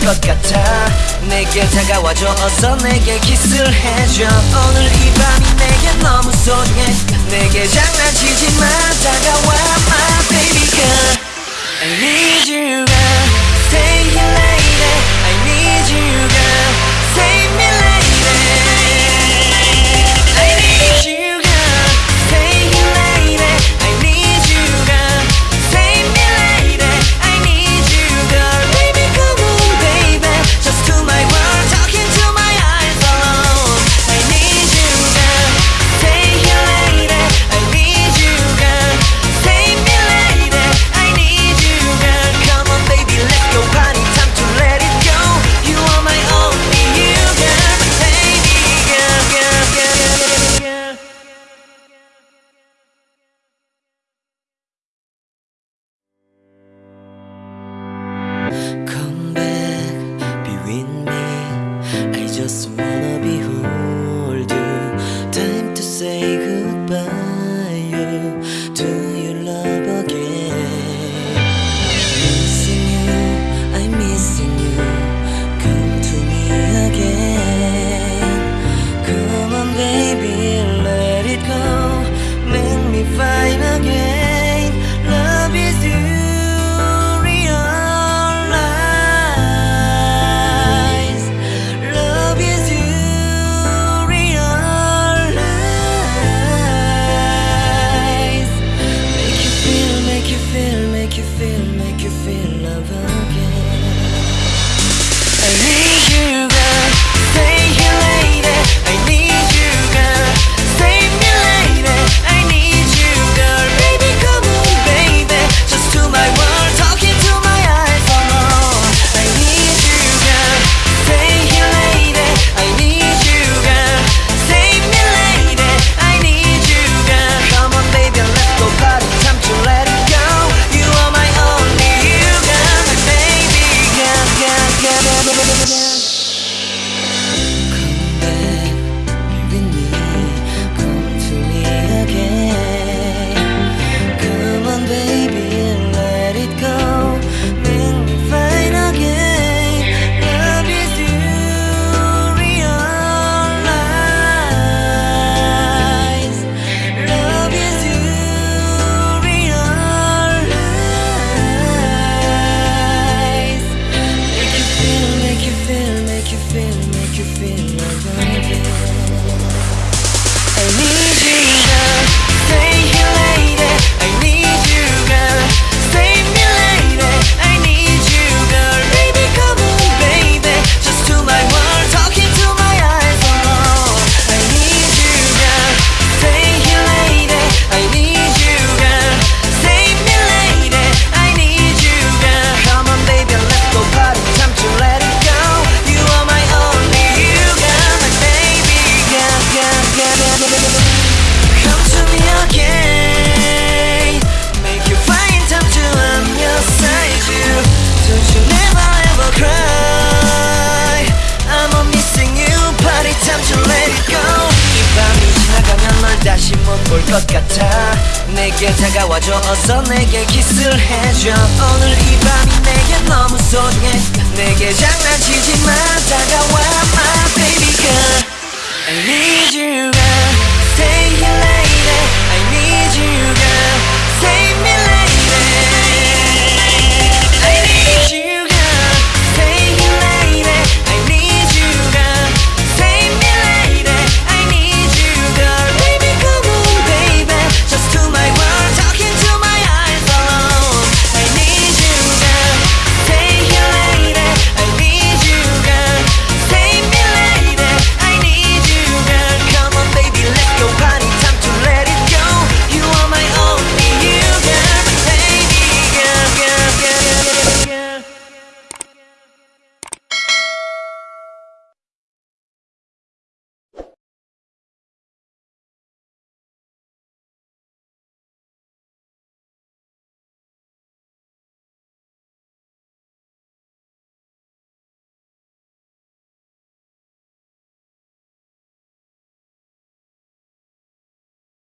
것 같아. 내게 다가와줘. 어서 내게 키스를 해줘. 오늘 이 밤이 내게 너무 소중해. 내게 장난치지 마. 다가와 my baby girl. I need you missing you. 차갑게 다가와줘서 내게 키스를 해줘. 오늘 이 밤이 내게 너무 소중해. 내게 장난치지 마. 다가와 my baby girl. I need you